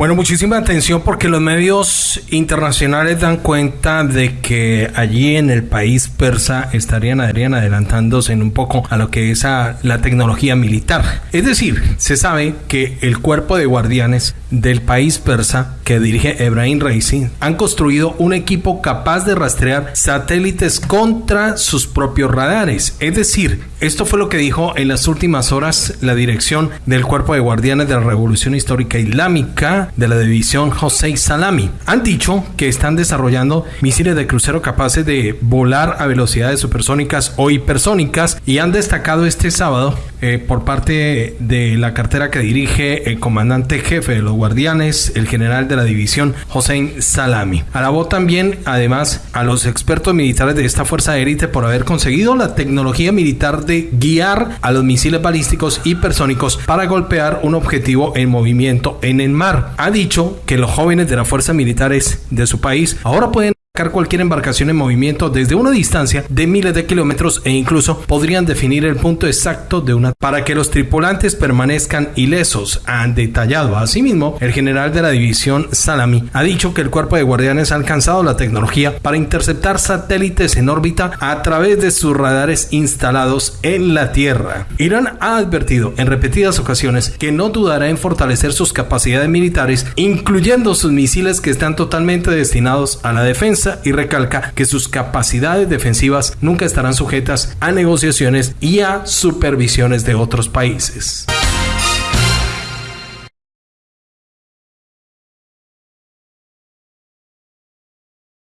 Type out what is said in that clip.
Bueno, muchísima atención porque los medios internacionales dan cuenta de que allí en el país persa estarían, adelantándose en un poco a lo que es la tecnología militar. Es decir, se sabe que el cuerpo de guardianes del país persa que dirige Ebrahim Raisi han construido un equipo capaz de rastrear satélites contra sus propios radares. Es decir, esto fue lo que dijo en las últimas horas la dirección del cuerpo de guardianes de la Revolución Histórica Islámica de la división José Salami. Han dicho que están desarrollando misiles de crucero capaces de volar a velocidades supersónicas o hipersónicas y han destacado este sábado eh, por parte de la cartera que dirige el comandante jefe de los guardianes, el general de la división Hossein Salami. Alabó también, además, a los expertos militares de esta fuerza élite por haber conseguido la tecnología militar de guiar a los misiles balísticos hipersónicos para golpear un objetivo en movimiento en el mar. Ha dicho que los jóvenes de las fuerzas militares de su país ahora pueden cualquier embarcación en movimiento desde una distancia de miles de kilómetros e incluso podrían definir el punto exacto de una para que los tripulantes permanezcan ilesos. Han detallado asimismo el general de la división Salami ha dicho que el cuerpo de guardianes ha alcanzado la tecnología para interceptar satélites en órbita a través de sus radares instalados en la Tierra. Irán ha advertido en repetidas ocasiones que no dudará en fortalecer sus capacidades militares, incluyendo sus misiles que están totalmente destinados a la defensa y recalca que sus capacidades defensivas nunca estarán sujetas a negociaciones y a supervisiones de otros países.